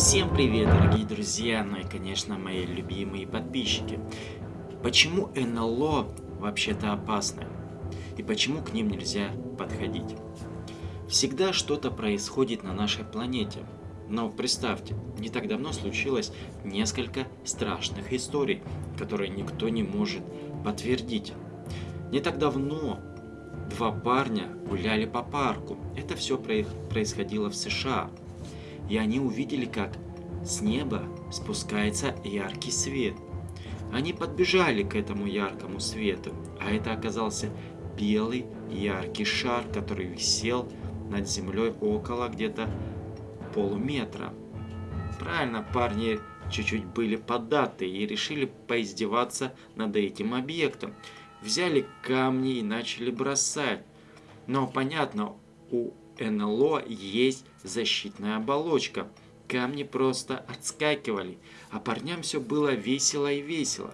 Всем привет, дорогие друзья, ну и, конечно, мои любимые подписчики. Почему НЛО вообще-то опасны? И почему к ним нельзя подходить? Всегда что-то происходит на нашей планете. Но представьте, не так давно случилось несколько страшных историй, которые никто не может подтвердить. Не так давно два парня гуляли по парку. Это все происходило в США и они увидели, как с неба спускается яркий свет. Они подбежали к этому яркому свету, а это оказался белый яркий шар, который висел над землей около где-то полуметра. Правильно, парни чуть-чуть были поддаты и решили поиздеваться над этим объектом. Взяли камни и начали бросать. Но понятно, у НЛО есть защитная оболочка. Камни просто отскакивали, а парням все было весело и весело.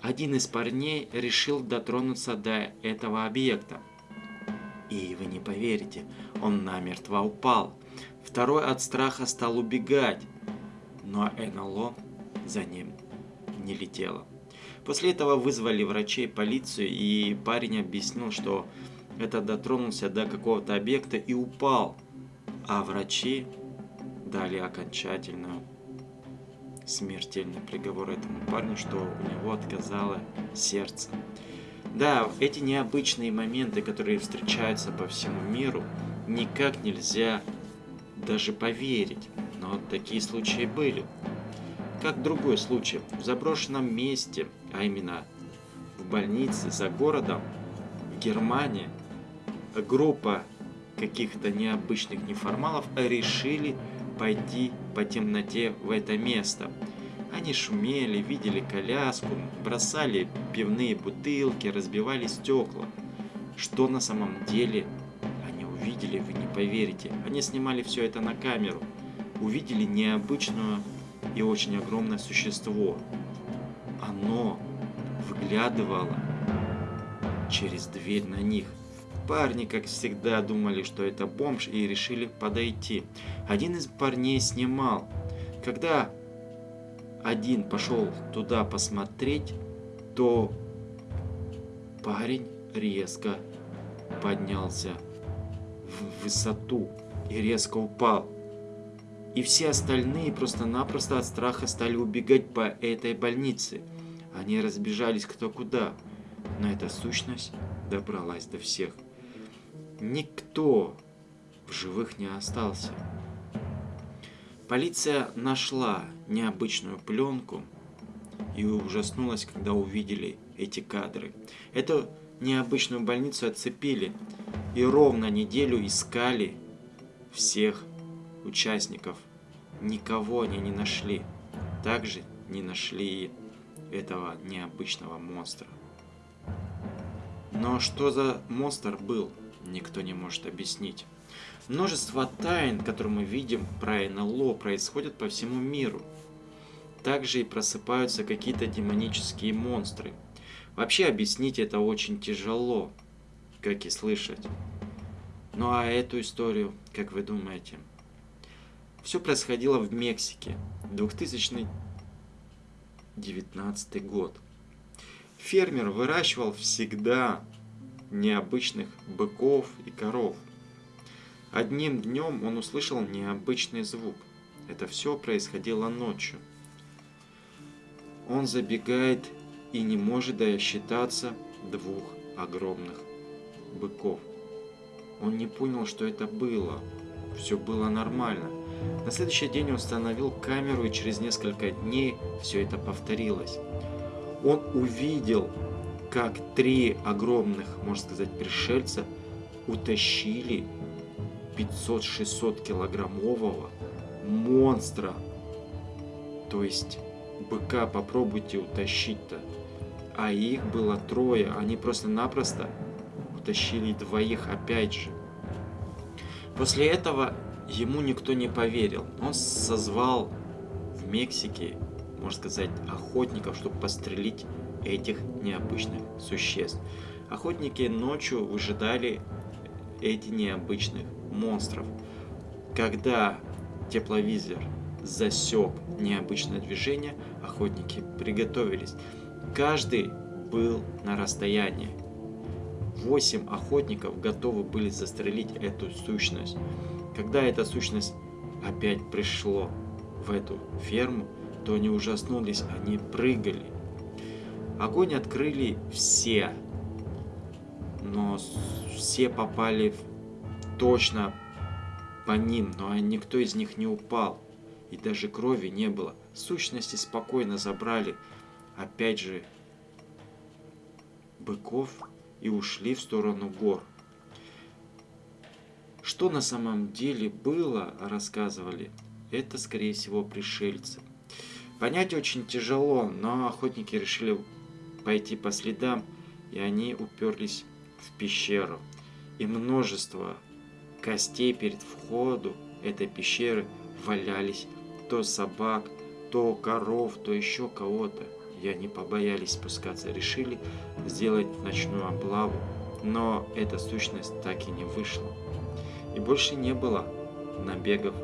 Один из парней решил дотронуться до этого объекта. И вы не поверите, он намертво упал. Второй от страха стал убегать, но НЛО за ним не летело. После этого вызвали врачей, полицию, и парень объяснил, что это дотронулся до какого-то объекта и упал. А врачи дали окончательную смертельный приговор этому парню, что у него отказало сердце. Да, эти необычные моменты, которые встречаются по всему миру, никак нельзя даже поверить. Но такие случаи были. Как другой случай, в заброшенном месте, а именно в больнице за городом, в Германии, группа каких-то необычных неформалов решили пойти по темноте в это место. Они шумели, видели коляску, бросали пивные бутылки, разбивали стекла. Что на самом деле они увидели, вы не поверите. Они снимали все это на камеру. Увидели необычное и очень огромное существо. Оно выглядывало через дверь на них. Парни, как всегда, думали, что это бомж и решили подойти. Один из парней снимал. Когда один пошел туда посмотреть, то парень резко поднялся в высоту и резко упал. И все остальные просто-напросто от страха стали убегать по этой больнице. Они разбежались кто куда, но эта сущность добралась до всех. Никто в живых не остался. Полиция нашла необычную пленку и ужаснулась, когда увидели эти кадры. Эту необычную больницу отцепили и ровно неделю искали всех участников. Никого они не нашли. Также не нашли этого необычного монстра. Но что за монстр был? Никто не может объяснить. Множество тайн, которые мы видим про НЛО, происходят по всему миру. Также и просыпаются какие-то демонические монстры. Вообще объяснить это очень тяжело, как и слышать. Ну а эту историю, как вы думаете? Все происходило в Мексике, 2019 год. Фермер выращивал всегда необычных быков и коров. Одним днем он услышал необычный звук. Это все происходило ночью. Он забегает и не может досчитаться двух огромных быков. Он не понял, что это было. Все было нормально. На следующий день он установил камеру, и через несколько дней все это повторилось. Он увидел как три огромных, можно сказать, пришельца утащили 500-600 килограммового монстра. То есть быка попробуйте утащить-то. А их было трое, они просто-напросто утащили двоих опять же. После этого ему никто не поверил. Он созвал в Мексике, можно сказать, охотников, чтобы пострелить этих необычных существ. Охотники ночью выжидали эти необычных монстров. Когда тепловизор засек необычное движение, охотники приготовились. Каждый был на расстоянии. Восемь охотников готовы были застрелить эту сущность. Когда эта сущность опять пришло в эту ферму, то они ужаснулись, они прыгали. Огонь открыли все, но все попали точно по ним, но никто из них не упал, и даже крови не было. Сущности спокойно забрали, опять же, быков и ушли в сторону гор. Что на самом деле было, рассказывали, это, скорее всего, пришельцы. Понять очень тяжело, но охотники решили пойти по следам, и они уперлись в пещеру. И множество костей перед входу этой пещеры валялись то собак, то коров, то еще кого-то. И они побоялись спускаться, решили сделать ночную облаву, но эта сущность так и не вышла. И больше не было набегов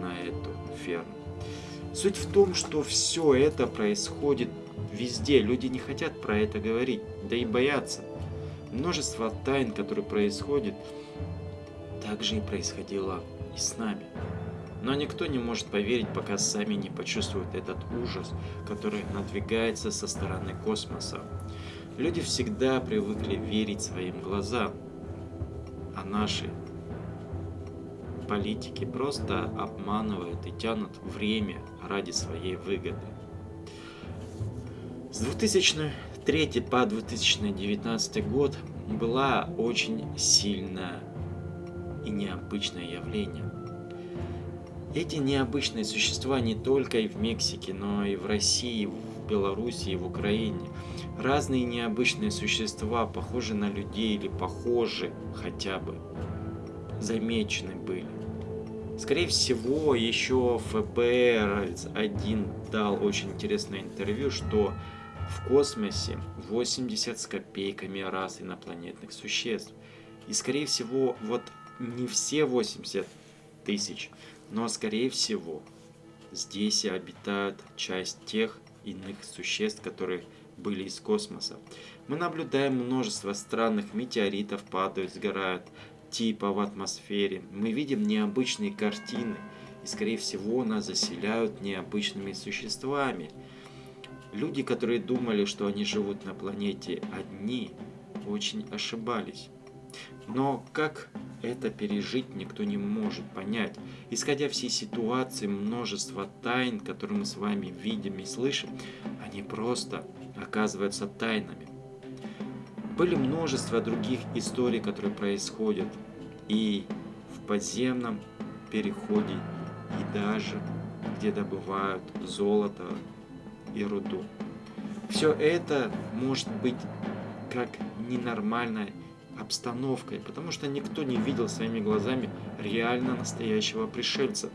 на эту ферму. Суть в том, что все это происходит везде. Люди не хотят про это говорить, да и боятся. Множество тайн, которые происходят, также и происходило и с нами. Но никто не может поверить, пока сами не почувствуют этот ужас, который надвигается со стороны космоса. Люди всегда привыкли верить своим глазам, а наши политики просто обманывают и тянут время ради своей выгоды. С 2003 по 2019 год была очень сильное и необычное явление. Эти необычные существа не только и в Мексике, но и в России, в Беларуси и в Украине. Разные необычные существа, похожи на людей или похожи хотя бы, замечены были. Скорее всего, еще ФБР один дал очень интересное интервью, что в космосе 80 с копейками раз инопланетных существ. И скорее всего, вот не все 80 тысяч, но скорее всего, здесь и обитают часть тех иных существ, которые были из космоса. Мы наблюдаем множество странных метеоритов падают, сгорают, типа в атмосфере. Мы видим необычные картины, и скорее всего нас заселяют необычными существами. Люди, которые думали, что они живут на планете одни, очень ошибались. Но как это пережить никто не может понять. Исходя всей ситуации, множество тайн, которые мы с вами видим и слышим, они просто оказываются тайнами. Были множество других историй, которые происходят и в подземном переходе, и даже где добывают золото и руду. Все это может быть как ненормальной обстановкой, потому что никто не видел своими глазами реально настоящего пришельца.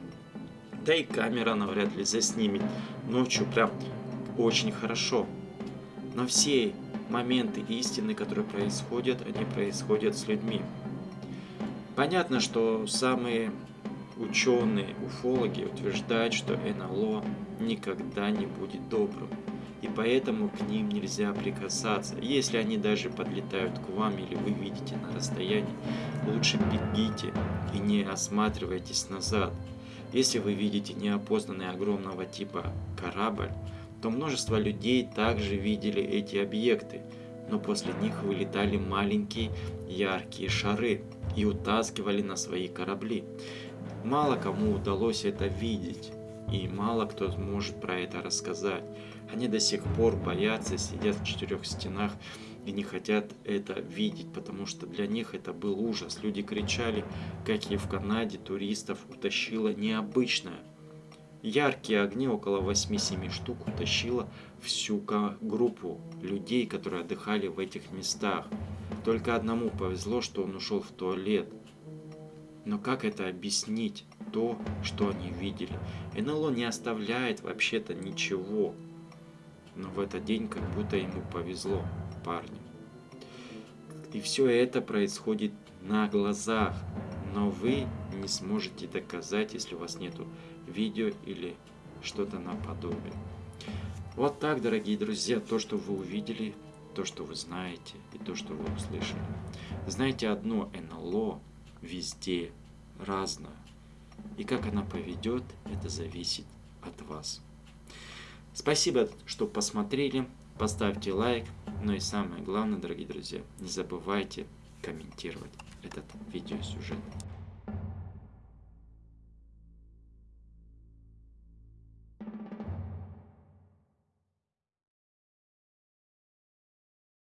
Да и камера навряд ли заснимет ночью прям очень хорошо. Но все моменты истины, которые происходят, они происходят с людьми. Понятно, что самые ученые, уфологи утверждают, что НЛО никогда не будет добрым. И поэтому к ним нельзя прикасаться. Если они даже подлетают к вам или вы видите на расстоянии, лучше бегите и не осматривайтесь назад. Если вы видите неопознанный огромного типа корабль, то множество людей также видели эти объекты, но после них вылетали маленькие яркие шары и утаскивали на свои корабли. Мало кому удалось это видеть, и мало кто может про это рассказать. Они до сих пор боятся, сидят в четырех стенах и не хотят это видеть, потому что для них это был ужас. Люди кричали, как и в Канаде туристов утащило необычное Яркие огни, около 8-7 штук, утащило всю группу людей, которые отдыхали в этих местах. Только одному повезло, что он ушел в туалет. Но как это объяснить, то, что они видели? НЛО не оставляет вообще-то ничего. Но в этот день как будто ему повезло, парню. И все это происходит на глазах. Но вы не сможете доказать, если у вас нету видео или что-то наподобие. Вот так, дорогие друзья, то, что вы увидели, то, что вы знаете и то, что вы услышали. Знаете одно, НЛО везде разное. И как она поведет, это зависит от вас. Спасибо, что посмотрели. Поставьте лайк. Ну и самое главное, дорогие друзья, не забывайте комментировать этот видеосюжет.